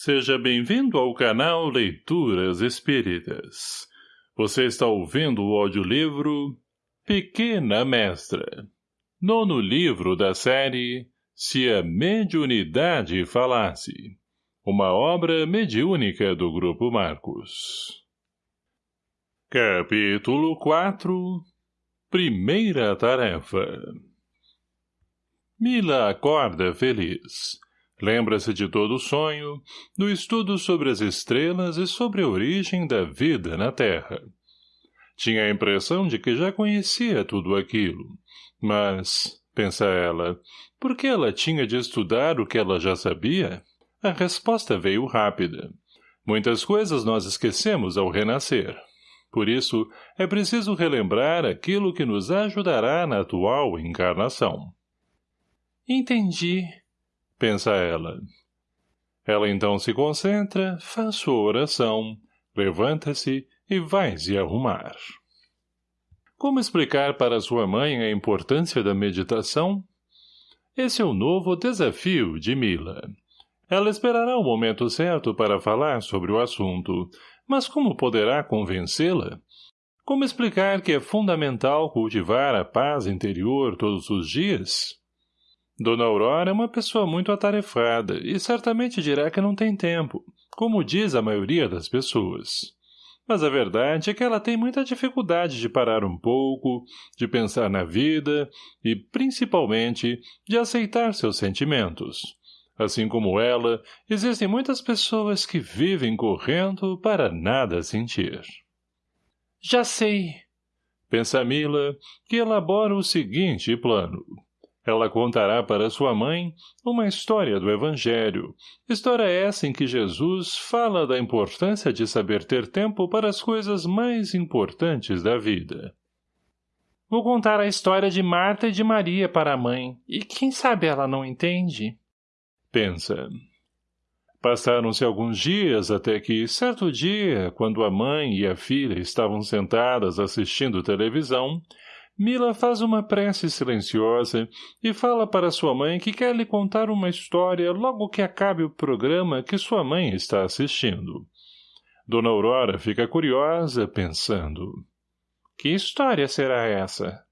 Seja bem-vindo ao canal Leituras Espíritas. Você está ouvindo o audiolivro Pequena Mestra. Nono livro da série Se a Mediunidade Falasse. Uma obra mediúnica do Grupo Marcos. Capítulo 4 Primeira Tarefa Mila acorda feliz Lembra-se de todo o sonho, do estudo sobre as estrelas e sobre a origem da vida na Terra. Tinha a impressão de que já conhecia tudo aquilo. Mas, pensa ela, por que ela tinha de estudar o que ela já sabia? A resposta veio rápida. Muitas coisas nós esquecemos ao renascer. Por isso, é preciso relembrar aquilo que nos ajudará na atual encarnação. Entendi, pensa ela. Ela então se concentra, faz sua oração, levanta-se e vai se arrumar. Como explicar para sua mãe a importância da meditação? Esse é o novo desafio de Mila. Ela esperará o momento certo para falar sobre o assunto, mas como poderá convencê-la? Como explicar que é fundamental cultivar a paz interior todos os dias? Dona Aurora é uma pessoa muito atarefada e certamente dirá que não tem tempo, como diz a maioria das pessoas. Mas a verdade é que ela tem muita dificuldade de parar um pouco, de pensar na vida e, principalmente, de aceitar seus sentimentos. Assim como ela, existem muitas pessoas que vivem correndo para nada sentir. Já sei, pensa Mila, que elabora o seguinte plano. Ela contará para sua mãe uma história do Evangelho, história essa em que Jesus fala da importância de saber ter tempo para as coisas mais importantes da vida. Vou contar a história de Marta e de Maria para a mãe, e quem sabe ela não entende? Pensa. Passaram-se alguns dias até que, certo dia, quando a mãe e a filha estavam sentadas assistindo televisão, Mila faz uma prece silenciosa e fala para sua mãe que quer lhe contar uma história logo que acabe o programa que sua mãe está assistindo. Dona Aurora fica curiosa, pensando. Que história será essa?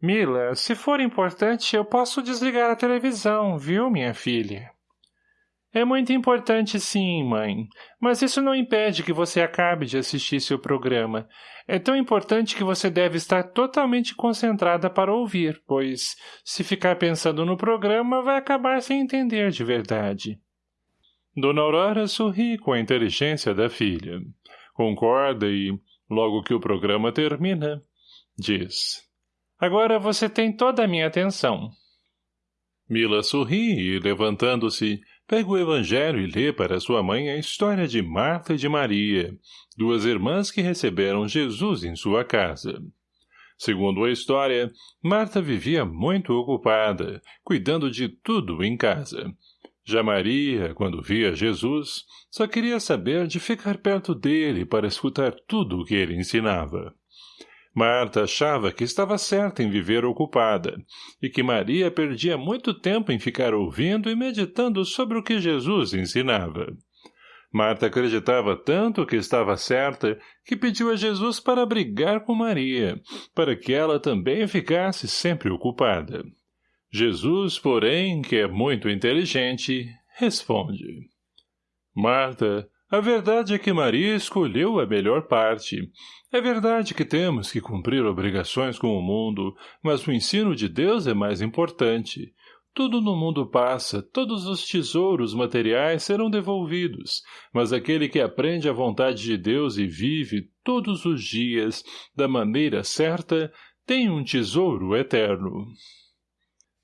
Mila, se for importante, eu posso desligar a televisão, viu, minha filha? É muito importante sim, mãe, mas isso não impede que você acabe de assistir seu programa. É tão importante que você deve estar totalmente concentrada para ouvir, pois, se ficar pensando no programa, vai acabar sem entender de verdade. Dona Aurora sorri com a inteligência da filha. Concorda e, logo que o programa termina, diz. Agora você tem toda a minha atenção. Mila sorri e, levantando-se, pega o evangelho e lê para sua mãe a história de Marta e de Maria, duas irmãs que receberam Jesus em sua casa. Segundo a história, Marta vivia muito ocupada, cuidando de tudo em casa. Já Maria, quando via Jesus, só queria saber de ficar perto dele para escutar tudo o que ele ensinava. Marta achava que estava certa em viver ocupada, e que Maria perdia muito tempo em ficar ouvindo e meditando sobre o que Jesus ensinava. Marta acreditava tanto que estava certa que pediu a Jesus para brigar com Maria, para que ela também ficasse sempre ocupada. Jesus, porém, que é muito inteligente, responde. Marta, a verdade é que Maria escolheu a melhor parte. É verdade que temos que cumprir obrigações com o mundo, mas o ensino de Deus é mais importante. Tudo no mundo passa, todos os tesouros materiais serão devolvidos, mas aquele que aprende a vontade de Deus e vive todos os dias da maneira certa tem um tesouro eterno.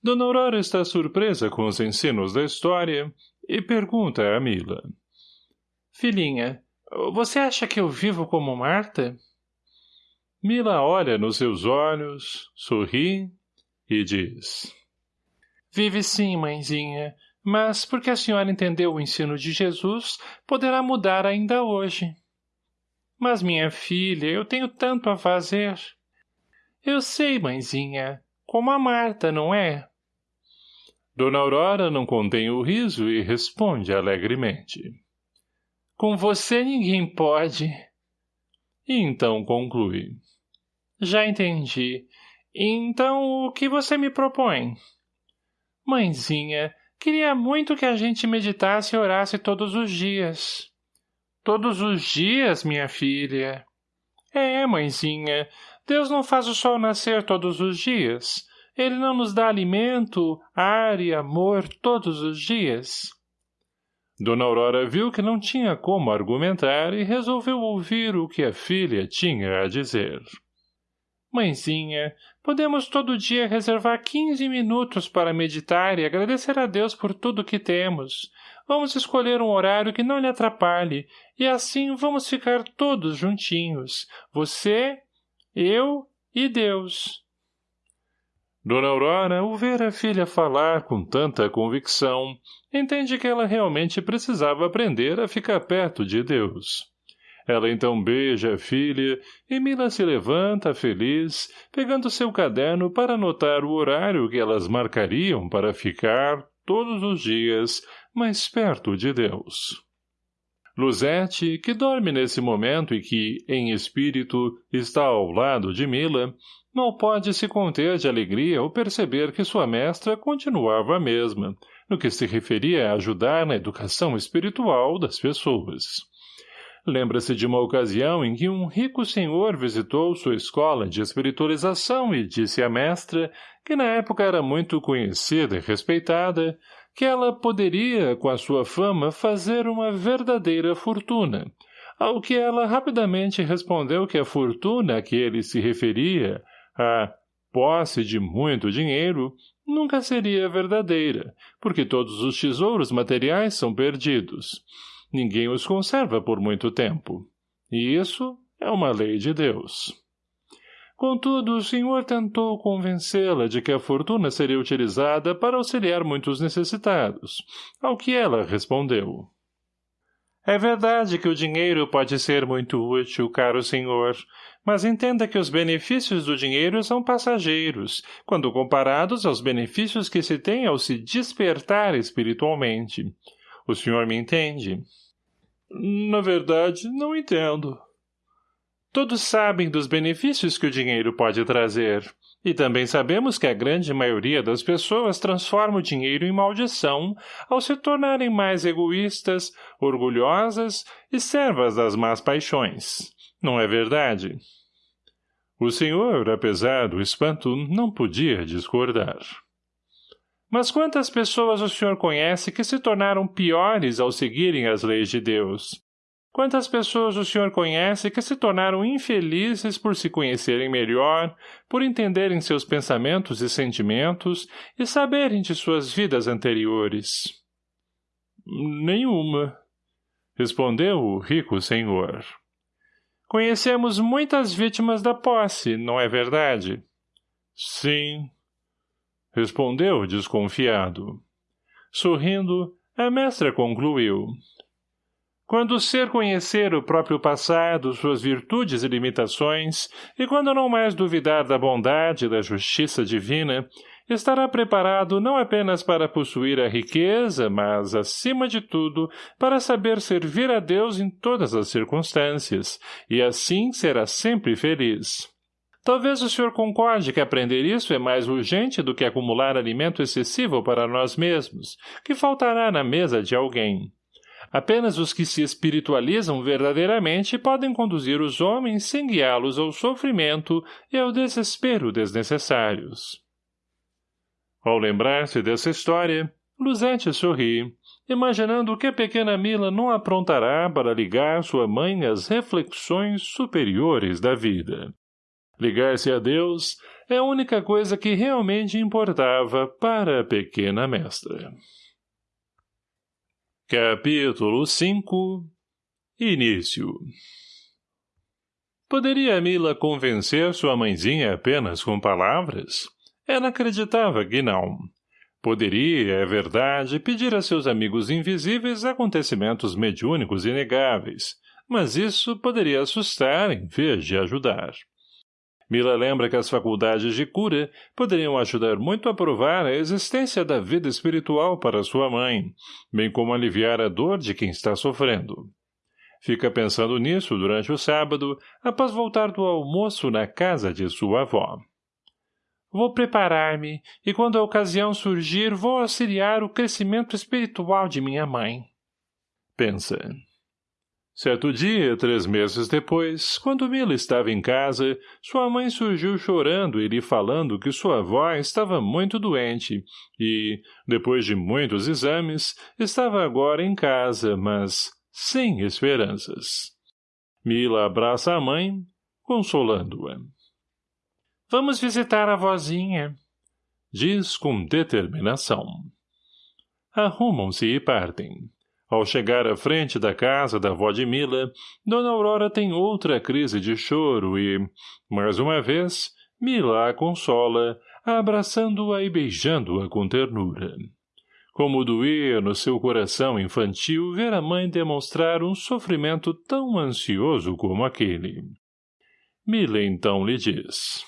Dona Aurora está surpresa com os ensinos da história e pergunta a Mila. Filhinha, você acha que eu vivo como Marta? Mila olha nos seus olhos, sorri e diz. Vive sim, mãezinha, mas porque a senhora entendeu o ensino de Jesus, poderá mudar ainda hoje. Mas, minha filha, eu tenho tanto a fazer. Eu sei, mãezinha, como a Marta, não é? Dona Aurora não contém o riso e responde alegremente. Com você ninguém pode. E então conclui. Já entendi. Então, o que você me propõe? Mãezinha, queria muito que a gente meditasse e orasse todos os dias. Todos os dias, minha filha? É, mãezinha. Deus não faz o sol nascer todos os dias. Ele não nos dá alimento, ar e amor todos os dias. Dona Aurora viu que não tinha como argumentar e resolveu ouvir o que a filha tinha a dizer. Mãezinha, podemos todo dia reservar quinze minutos para meditar e agradecer a Deus por tudo que temos. Vamos escolher um horário que não lhe atrapalhe, e assim vamos ficar todos juntinhos. Você, eu e Deus. Dona Aurora, ao ver a filha falar com tanta convicção, entende que ela realmente precisava aprender a ficar perto de Deus. Ela então beija a filha e Mila se levanta feliz, pegando seu caderno para anotar o horário que elas marcariam para ficar, todos os dias, mais perto de Deus. Luzete, que dorme nesse momento e que, em espírito, está ao lado de Mila, Mal pode se conter de alegria ao perceber que sua mestra continuava a mesma, no que se referia a ajudar na educação espiritual das pessoas. Lembra-se de uma ocasião em que um rico senhor visitou sua escola de espiritualização e disse à mestra, que na época era muito conhecida e respeitada, que ela poderia, com a sua fama, fazer uma verdadeira fortuna, ao que ela rapidamente respondeu que a fortuna a que ele se referia a posse de muito dinheiro nunca seria verdadeira, porque todos os tesouros materiais são perdidos. Ninguém os conserva por muito tempo. E isso é uma lei de Deus. Contudo, o senhor tentou convencê-la de que a fortuna seria utilizada para auxiliar muitos necessitados, ao que ela respondeu. É verdade que o dinheiro pode ser muito útil, caro senhor, mas entenda que os benefícios do dinheiro são passageiros, quando comparados aos benefícios que se tem ao se despertar espiritualmente. O senhor me entende? Na verdade, não entendo. Todos sabem dos benefícios que o dinheiro pode trazer. E também sabemos que a grande maioria das pessoas transforma o dinheiro em maldição ao se tornarem mais egoístas, orgulhosas e servas das más paixões. Não é verdade? O senhor, apesar do espanto, não podia discordar. Mas quantas pessoas o senhor conhece que se tornaram piores ao seguirem as leis de Deus? Quantas pessoas o senhor conhece que se tornaram infelizes por se conhecerem melhor, por entenderem seus pensamentos e sentimentos e saberem de suas vidas anteriores? Nenhuma, respondeu o rico senhor. Conhecemos muitas vítimas da posse, não é verdade? Sim, respondeu desconfiado. Sorrindo, a mestra concluiu. Quando o ser conhecer o próprio passado, suas virtudes e limitações, e quando não mais duvidar da bondade e da justiça divina, estará preparado não apenas para possuir a riqueza, mas, acima de tudo, para saber servir a Deus em todas as circunstâncias, e assim será sempre feliz. Talvez o senhor concorde que aprender isso é mais urgente do que acumular alimento excessivo para nós mesmos, que faltará na mesa de alguém. Apenas os que se espiritualizam verdadeiramente podem conduzir os homens sem guiá-los ao sofrimento e ao desespero desnecessários. Ao lembrar-se dessa história, Luzete sorri, imaginando que a pequena Mila não aprontará para ligar sua mãe às reflexões superiores da vida. Ligar-se a Deus é a única coisa que realmente importava para a pequena mestra. Capítulo 5 Início Poderia Mila convencer sua mãezinha apenas com palavras? Ela acreditava que não. Poderia, é verdade, pedir a seus amigos invisíveis acontecimentos mediúnicos inegáveis, mas isso poderia assustar em vez de ajudar. Mila lembra que as faculdades de cura poderiam ajudar muito a provar a existência da vida espiritual para sua mãe, bem como aliviar a dor de quem está sofrendo. Fica pensando nisso durante o sábado, após voltar do almoço na casa de sua avó. Vou preparar-me, e quando a ocasião surgir, vou auxiliar o crescimento espiritual de minha mãe. Pensa. Certo dia, três meses depois, quando Mila estava em casa, sua mãe surgiu chorando e lhe falando que sua avó estava muito doente e, depois de muitos exames, estava agora em casa, mas sem esperanças. Mila abraça a mãe, consolando-a. Vamos visitar a vozinha, diz com determinação. Arrumam-se e partem. Ao chegar à frente da casa da avó de Mila, Dona Aurora tem outra crise de choro e, mais uma vez, Mila a consola, abraçando-a e beijando-a com ternura. Como doía no seu coração infantil ver a mãe demonstrar um sofrimento tão ansioso como aquele. Mila então lhe diz.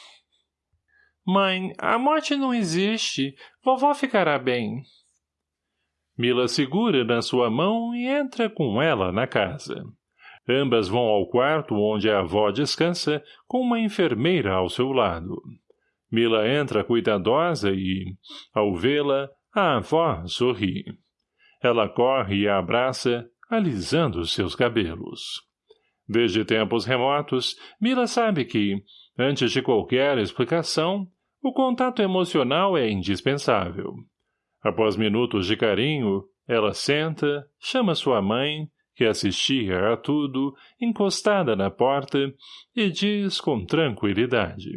Mãe, a morte não existe. Vovó ficará bem. Mila segura na sua mão e entra com ela na casa. Ambas vão ao quarto onde a avó descansa, com uma enfermeira ao seu lado. Mila entra cuidadosa e, ao vê-la, a avó sorri. Ela corre e a abraça, alisando seus cabelos. Desde tempos remotos, Mila sabe que, antes de qualquer explicação, o contato emocional é indispensável. Após minutos de carinho, ela senta, chama sua mãe, que assistia a tudo, encostada na porta, e diz com tranquilidade.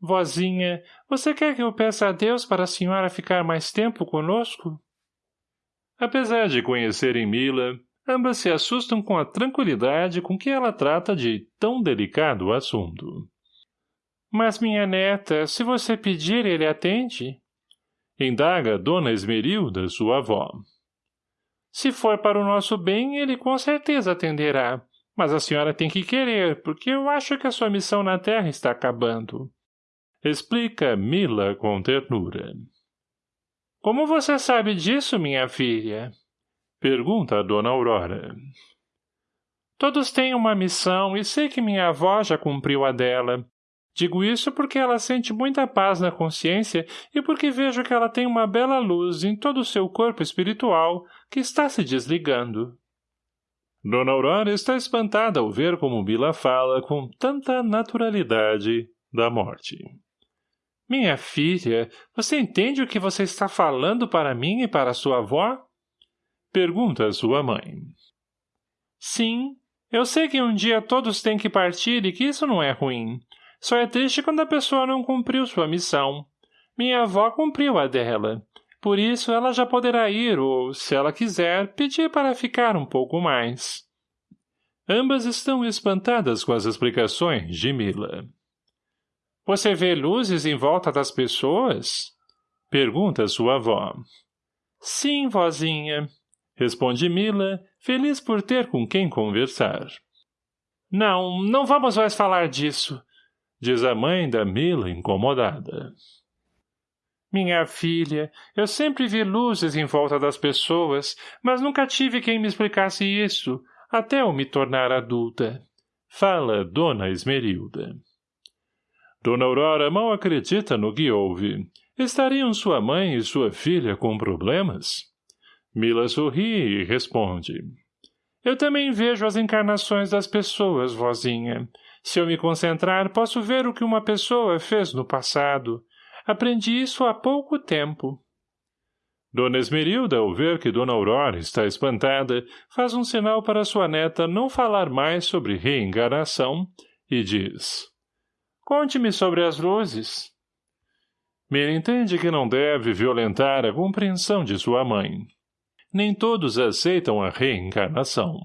Vozinha, você quer que eu peça a Deus para a senhora ficar mais tempo conosco? Apesar de conhecerem Mila, ambas se assustam com a tranquilidade com que ela trata de tão delicado assunto. Mas, minha neta, se você pedir, ele atende? Indaga Dona Esmerilda, sua avó. Se for para o nosso bem, ele com certeza atenderá. Mas a senhora tem que querer, porque eu acho que a sua missão na terra está acabando. Explica Mila com ternura. Como você sabe disso, minha filha? Pergunta a Dona Aurora. Todos têm uma missão e sei que minha avó já cumpriu a dela. Digo isso porque ela sente muita paz na consciência e porque vejo que ela tem uma bela luz em todo o seu corpo espiritual que está se desligando. Dona Aurora está espantada ao ver como Bila fala com tanta naturalidade da morte. Minha filha, você entende o que você está falando para mim e para sua avó? Pergunta sua mãe. Sim, eu sei que um dia todos têm que partir e que isso não é ruim. Só é triste quando a pessoa não cumpriu sua missão. Minha avó cumpriu a dela. Por isso, ela já poderá ir ou, se ela quiser, pedir para ficar um pouco mais. Ambas estão espantadas com as explicações de Mila. Você vê luzes em volta das pessoas? Pergunta sua avó. Sim, vozinha. Responde Mila, feliz por ter com quem conversar. Não, não vamos mais falar disso diz a mãe da Mila incomodada. Minha filha, eu sempre vi luzes em volta das pessoas, mas nunca tive quem me explicasse isso, até eu me tornar adulta. Fala Dona Esmerilda. Dona Aurora mal acredita no que ouve. Estariam sua mãe e sua filha com problemas? Mila sorri e responde. Eu também vejo as encarnações das pessoas, vozinha. Se eu me concentrar, posso ver o que uma pessoa fez no passado. Aprendi isso há pouco tempo. Dona Esmerilda, ao ver que Dona Aurora está espantada, faz um sinal para sua neta não falar mais sobre reencarnação e diz... Conte-me sobre as luzes. Mira entende que não deve violentar a compreensão de sua mãe. Nem todos aceitam a reencarnação.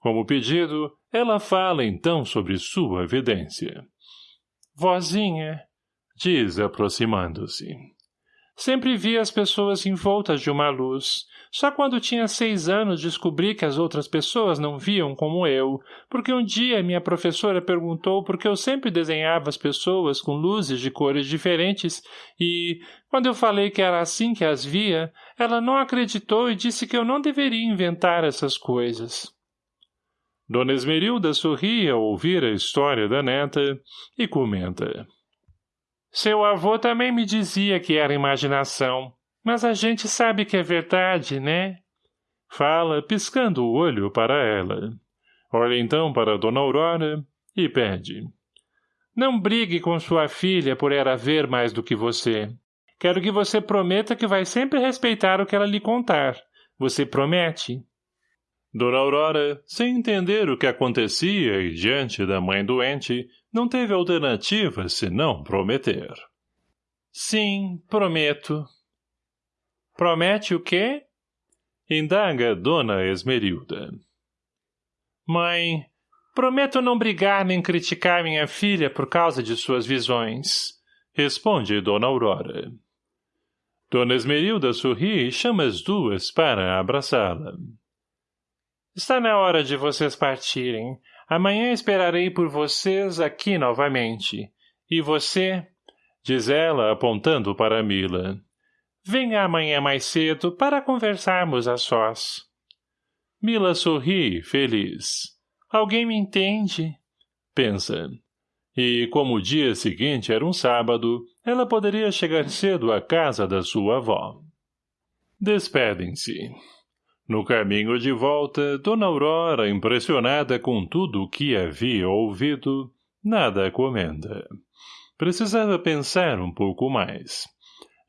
Como pedido, ela fala então sobre sua evidência. Vozinha, diz aproximando-se. Sempre vi as pessoas envoltas de uma luz. Só quando tinha seis anos descobri que as outras pessoas não viam como eu, porque um dia minha professora perguntou por que eu sempre desenhava as pessoas com luzes de cores diferentes e, quando eu falei que era assim que as via, ela não acreditou e disse que eu não deveria inventar essas coisas. Dona Esmerilda sorri ao ouvir a história da neta e comenta. Seu avô também me dizia que era imaginação, mas a gente sabe que é verdade, né? Fala, piscando o olho para ela. Olha então para Dona Aurora e pede. Não brigue com sua filha por ela ver mais do que você. Quero que você prometa que vai sempre respeitar o que ela lhe contar. Você promete? Dona Aurora, sem entender o que acontecia e diante da mãe doente, não teve alternativa senão prometer. Sim, prometo. Promete o quê? Indaga Dona Esmerilda. Mãe, prometo não brigar nem criticar minha filha por causa de suas visões. Responde Dona Aurora. Dona Esmerilda sorri e chama as duas para abraçá-la. Está na hora de vocês partirem. Amanhã esperarei por vocês aqui novamente. E você? Diz ela, apontando para Mila. Venha amanhã mais cedo para conversarmos a sós. Mila sorri, feliz. Alguém me entende? Pensa. E como o dia seguinte era um sábado, ela poderia chegar cedo à casa da sua avó. Despedem-se. No caminho de volta, Dona Aurora, impressionada com tudo o que havia ouvido, nada comenta. Precisava pensar um pouco mais.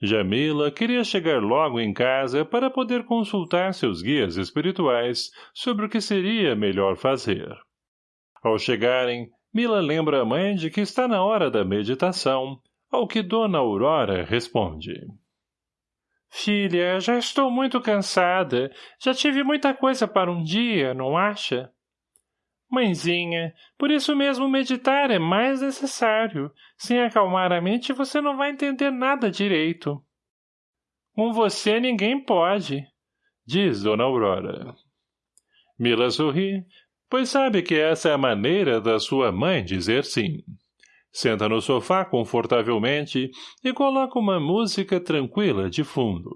Jamila queria chegar logo em casa para poder consultar seus guias espirituais sobre o que seria melhor fazer. Ao chegarem, Mila lembra a mãe de que está na hora da meditação, ao que Dona Aurora responde. Filha, já estou muito cansada. Já tive muita coisa para um dia, não acha? Mãezinha, por isso mesmo meditar é mais necessário. Sem acalmar a mente, você não vai entender nada direito. Com você ninguém pode, diz Dona Aurora. Mila sorri, pois sabe que essa é a maneira da sua mãe dizer sim. Senta no sofá confortavelmente e coloca uma música tranquila de fundo,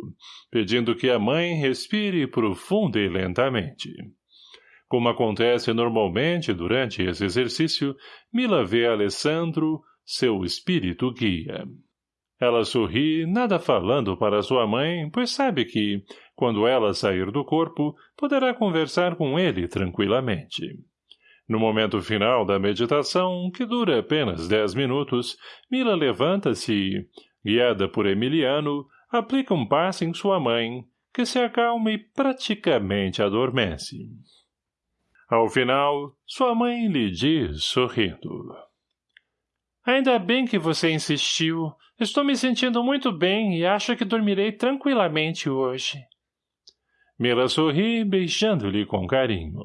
pedindo que a mãe respire profunda e lentamente. Como acontece normalmente durante esse exercício, Mila vê Alessandro, seu espírito guia. Ela sorri, nada falando para sua mãe, pois sabe que, quando ela sair do corpo, poderá conversar com ele tranquilamente. No momento final da meditação, que dura apenas dez minutos, Mila levanta-se e, guiada por Emiliano, aplica um passe em sua mãe, que se acalma e praticamente adormece. Ao final, sua mãe lhe diz, sorrindo. Ainda bem que você insistiu. Estou me sentindo muito bem e acho que dormirei tranquilamente hoje. Mila sorri, beijando-lhe com carinho.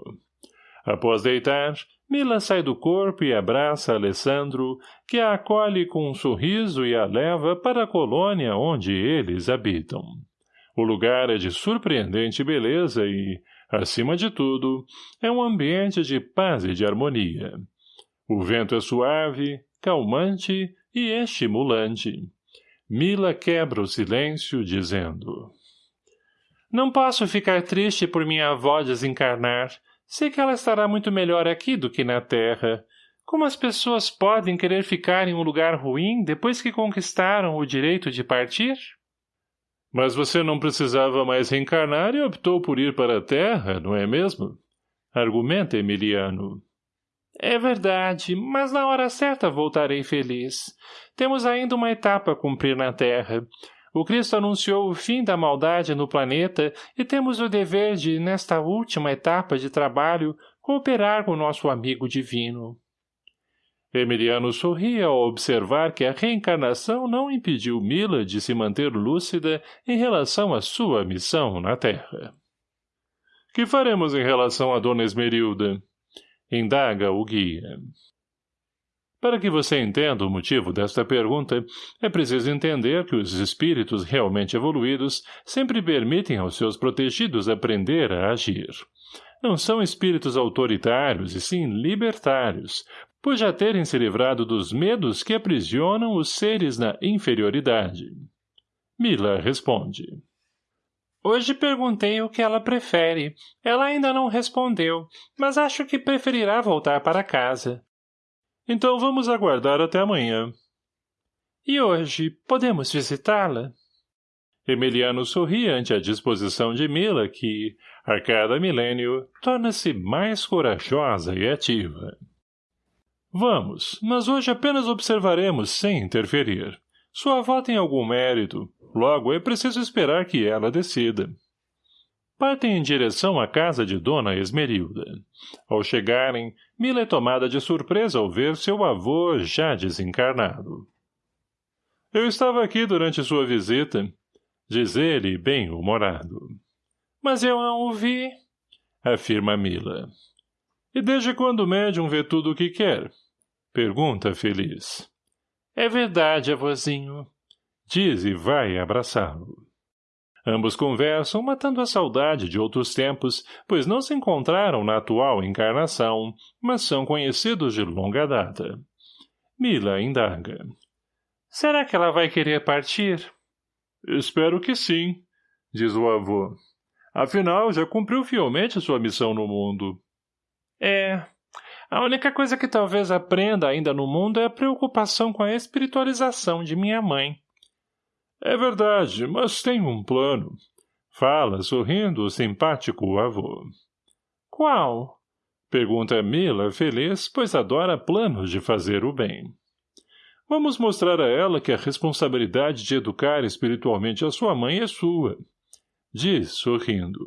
Após deitar, Mila sai do corpo e abraça Alessandro, que a acolhe com um sorriso e a leva para a colônia onde eles habitam. O lugar é de surpreendente beleza e, acima de tudo, é um ambiente de paz e de harmonia. O vento é suave, calmante e estimulante. Mila quebra o silêncio, dizendo... Não posso ficar triste por minha avó desencarnar. Sei que ela estará muito melhor aqui do que na Terra. Como as pessoas podem querer ficar em um lugar ruim depois que conquistaram o direito de partir? Mas você não precisava mais reencarnar e optou por ir para a Terra, não é mesmo? Argumenta Emiliano. É verdade, mas na hora certa voltarei feliz. Temos ainda uma etapa a cumprir na Terra. O Cristo anunciou o fim da maldade no planeta e temos o dever de, nesta última etapa de trabalho, cooperar com nosso amigo divino. Emiliano sorria ao observar que a reencarnação não impediu Mila de se manter lúcida em relação à sua missão na Terra. — Que faremos em relação a Dona Esmerilda? Indaga o guia. Para que você entenda o motivo desta pergunta, é preciso entender que os espíritos realmente evoluídos sempre permitem aos seus protegidos aprender a agir. Não são espíritos autoritários, e sim libertários, por já terem se livrado dos medos que aprisionam os seres na inferioridade. Mila responde. Hoje perguntei o que ela prefere. Ela ainda não respondeu, mas acho que preferirá voltar para casa. Então vamos aguardar até amanhã. E hoje, podemos visitá-la? Emiliano sorri ante a disposição de Mila que, a cada milênio, torna-se mais corajosa e ativa. Vamos, mas hoje apenas observaremos sem interferir. Sua avó tem algum mérito, logo é preciso esperar que ela decida. Partem em direção à casa de Dona Esmerilda. Ao chegarem, Mila é tomada de surpresa ao ver seu avô já desencarnado. Eu estava aqui durante sua visita, diz ele, bem-humorado. Mas eu não o vi, afirma Mila. E desde quando o médium vê tudo o que quer? Pergunta feliz. É verdade, avôzinho. Diz e vai abraçá-lo. Ambos conversam, matando a saudade de outros tempos, pois não se encontraram na atual encarnação, mas são conhecidos de longa data. Mila indaga. Será que ela vai querer partir? Espero que sim, diz o avô. Afinal, já cumpriu fielmente sua missão no mundo. É. A única coisa que talvez aprenda ainda no mundo é a preocupação com a espiritualização de minha mãe. É verdade, mas tem um plano. Fala, sorrindo, o simpático avô. Qual? Pergunta Mila, feliz, pois adora planos de fazer o bem. Vamos mostrar a ela que a responsabilidade de educar espiritualmente a sua mãe é sua. Diz, sorrindo.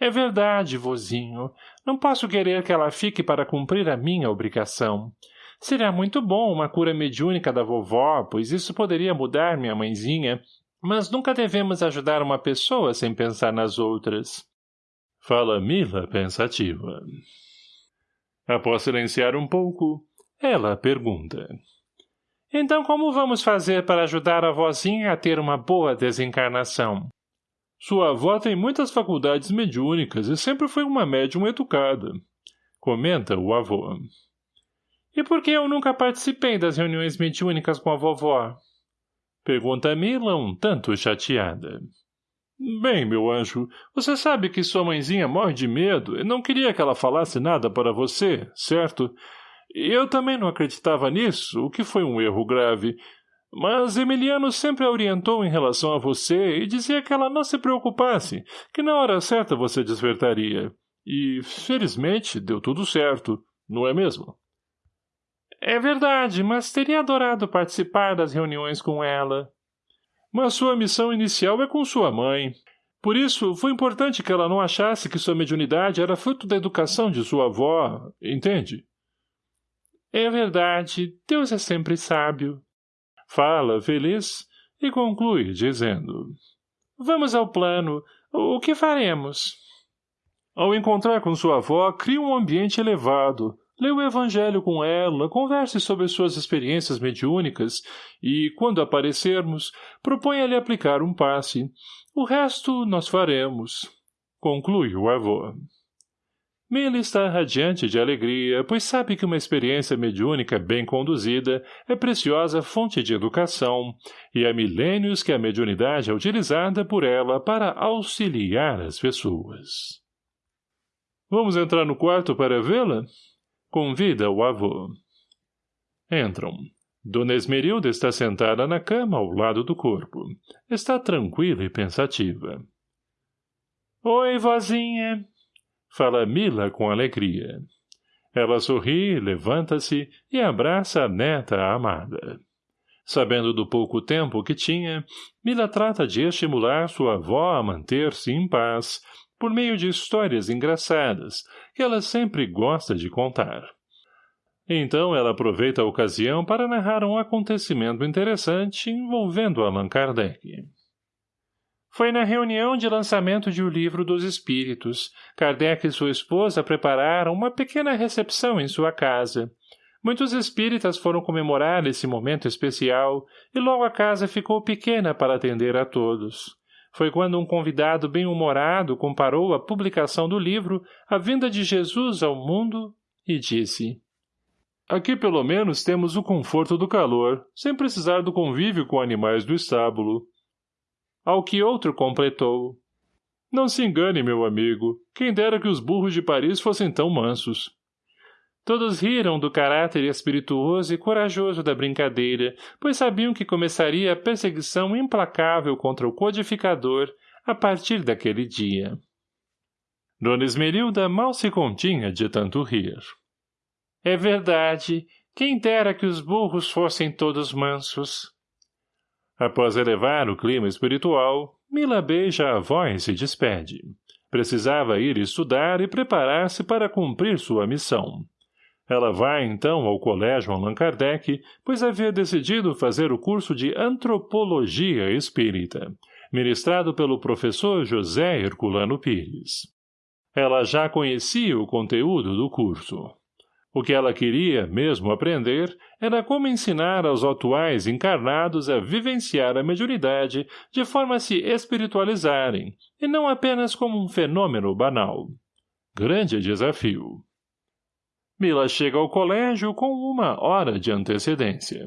É verdade, vozinho. Não posso querer que ela fique para cumprir a minha obrigação. Seria muito bom uma cura mediúnica da vovó, pois isso poderia mudar minha mãezinha, mas nunca devemos ajudar uma pessoa sem pensar nas outras. Fala Mila pensativa. Após silenciar um pouco, ela pergunta. Então como vamos fazer para ajudar a vozinha a ter uma boa desencarnação? Sua avó tem muitas faculdades mediúnicas e sempre foi uma médium educada. Comenta o avô. E por que eu nunca participei das reuniões mediúnicas com a vovó? Pergunta Mila um tanto chateada. Bem, meu anjo, você sabe que sua mãezinha morre de medo e não queria que ela falasse nada para você, certo? Eu também não acreditava nisso, o que foi um erro grave. Mas Emiliano sempre a orientou em relação a você e dizia que ela não se preocupasse, que na hora certa você despertaria. E, felizmente, deu tudo certo, não é mesmo? É verdade, mas teria adorado participar das reuniões com ela. Mas sua missão inicial é com sua mãe. Por isso, foi importante que ela não achasse que sua mediunidade era fruto da educação de sua avó, entende? É verdade, Deus é sempre sábio. Fala, feliz, e conclui, dizendo... Vamos ao plano. O que faremos? Ao encontrar com sua avó, crie um ambiente elevado, Lê o evangelho com ela, converse sobre suas experiências mediúnicas e, quando aparecermos, proponha-lhe aplicar um passe. O resto nós faremos. Conclui o avô. Mila está radiante de alegria, pois sabe que uma experiência mediúnica bem conduzida é preciosa fonte de educação, e há milênios que a mediunidade é utilizada por ela para auxiliar as pessoas. Vamos entrar no quarto para vê-la? Convida o avô. Entram. Dona Esmerilda está sentada na cama ao lado do corpo. Está tranquila e pensativa. Oi, vozinha. Fala Mila com alegria. Ela sorri, levanta-se e abraça a neta amada. Sabendo do pouco tempo que tinha, Mila trata de estimular sua avó a manter-se em paz, por meio de histórias engraçadas, que ela sempre gosta de contar. Então ela aproveita a ocasião para narrar um acontecimento interessante envolvendo Allan Kardec. Foi na reunião de lançamento de O Livro dos Espíritos. Kardec e sua esposa prepararam uma pequena recepção em sua casa. Muitos espíritas foram comemorar esse momento especial e logo a casa ficou pequena para atender a todos. Foi quando um convidado bem-humorado comparou a publicação do livro A Vinda de Jesus ao Mundo e disse Aqui pelo menos temos o conforto do calor, sem precisar do convívio com animais do estábulo. Ao que outro completou. Não se engane, meu amigo. Quem dera que os burros de Paris fossem tão mansos. Todos riram do caráter espirituoso e corajoso da brincadeira, pois sabiam que começaria a perseguição implacável contra o codificador a partir daquele dia. Dona Esmerilda mal se continha de tanto rir. É verdade, quem dera que os burros fossem todos mansos. Após elevar o clima espiritual, Mila beija a avó e despede. Precisava ir estudar e preparar-se para cumprir sua missão. Ela vai, então, ao colégio Allan Kardec, pois havia decidido fazer o curso de Antropologia Espírita, ministrado pelo professor José Herculano Pires. Ela já conhecia o conteúdo do curso. O que ela queria mesmo aprender era como ensinar aos atuais encarnados a vivenciar a mediunidade de forma a se espiritualizarem, e não apenas como um fenômeno banal. Grande desafio. Mila chega ao colégio com uma hora de antecedência.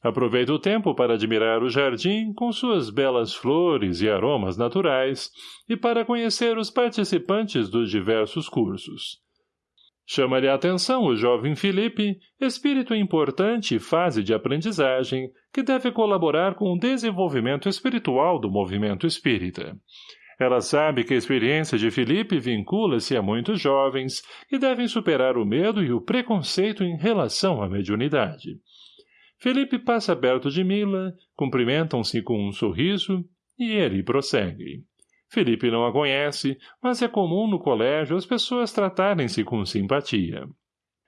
Aproveita o tempo para admirar o jardim com suas belas flores e aromas naturais e para conhecer os participantes dos diversos cursos. Chama-lhe a atenção o jovem Felipe, espírito importante e fase de aprendizagem, que deve colaborar com o desenvolvimento espiritual do movimento espírita. Ela sabe que a experiência de Felipe vincula-se a muitos jovens que devem superar o medo e o preconceito em relação à mediunidade. Felipe passa perto de Mila, cumprimentam-se com um sorriso e ele prossegue. Felipe não a conhece, mas é comum no colégio as pessoas tratarem-se com simpatia.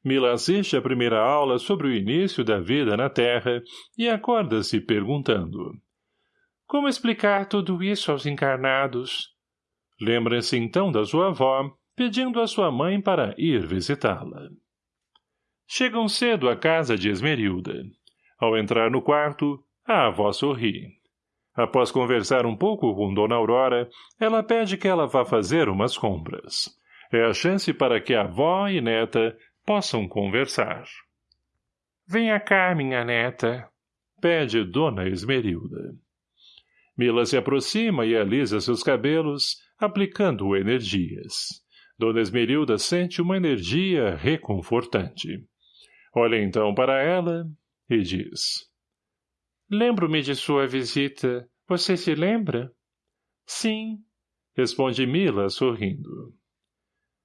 Mila assiste à primeira aula sobre o início da vida na Terra e acorda-se perguntando. Como explicar tudo isso aos encarnados? Lembra-se então da sua avó, pedindo à sua mãe para ir visitá-la. Chegam cedo à casa de Esmerilda. Ao entrar no quarto, a avó sorri. Após conversar um pouco com Dona Aurora, ela pede que ela vá fazer umas compras. É a chance para que a avó e neta possam conversar. Venha cá, minha neta, pede Dona Esmerilda. Mila se aproxima e alisa seus cabelos, aplicando energias. Dona Esmerilda sente uma energia reconfortante. Olha então para ela e diz... Lembro-me de sua visita. Você se lembra? Sim, responde Mila, sorrindo.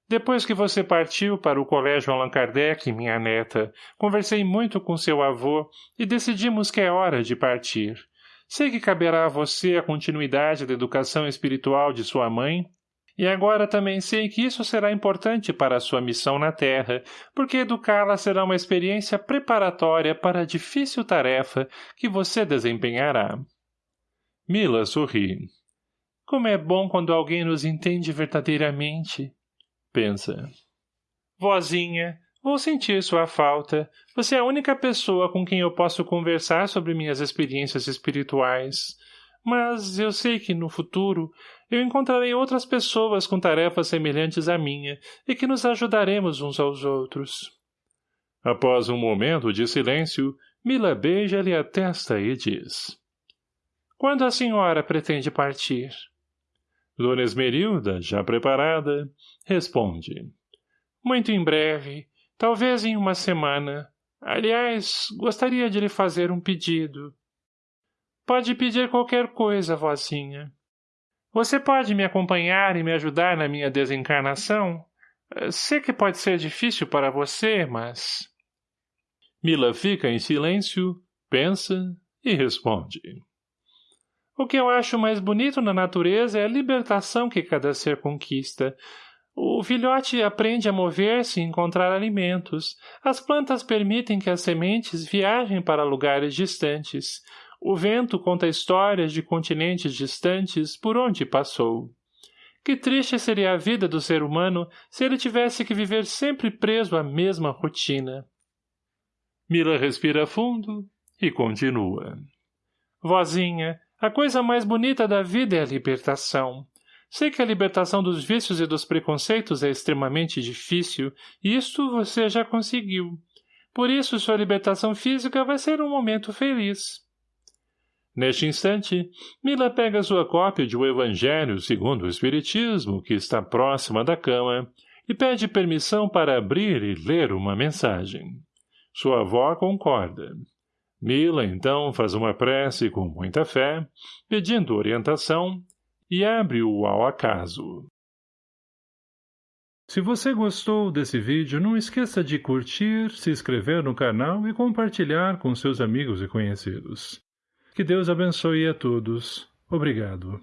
Depois que você partiu para o colégio Allan Kardec, minha neta, conversei muito com seu avô e decidimos que é hora de partir. Sei que caberá a você a continuidade da educação espiritual de sua mãe, e agora também sei que isso será importante para a sua missão na Terra, porque educá-la será uma experiência preparatória para a difícil tarefa que você desempenhará. Mila sorri. Como é bom quando alguém nos entende verdadeiramente. Pensa. Vozinha, vou sentir sua falta. Você é a única pessoa com quem eu posso conversar sobre minhas experiências espirituais. Mas eu sei que, no futuro, eu encontrarei outras pessoas com tarefas semelhantes à minha e que nos ajudaremos uns aos outros. Após um momento de silêncio, Mila beija-lhe a testa e diz. Quando a senhora pretende partir? Dona Esmerilda, já preparada, responde. Muito em breve, talvez em uma semana. Aliás, gostaria de lhe fazer um pedido. Pode pedir qualquer coisa, vozinha. Você pode me acompanhar e me ajudar na minha desencarnação? Eh, sei que pode ser difícil para você, mas... Mila fica em silêncio, pensa e responde. O que eu acho mais bonito na natureza é a libertação que cada ser conquista. O filhote aprende a mover-se e encontrar alimentos. As plantas permitem que as sementes viajem para lugares distantes. O vento conta histórias de continentes distantes por onde passou. Que triste seria a vida do ser humano se ele tivesse que viver sempre preso à mesma rotina. Mila respira fundo e continua. Vozinha, a coisa mais bonita da vida é a libertação. Sei que a libertação dos vícios e dos preconceitos é extremamente difícil, e isto você já conseguiu. Por isso, sua libertação física vai ser um momento feliz. Neste instante, Mila pega sua cópia de O Evangelho segundo o Espiritismo, que está próxima da cama, e pede permissão para abrir e ler uma mensagem. Sua avó concorda. Mila, então, faz uma prece com muita fé, pedindo orientação, e abre-o ao acaso. Se você gostou desse vídeo, não esqueça de curtir, se inscrever no canal e compartilhar com seus amigos e conhecidos. Que Deus abençoe a todos. Obrigado.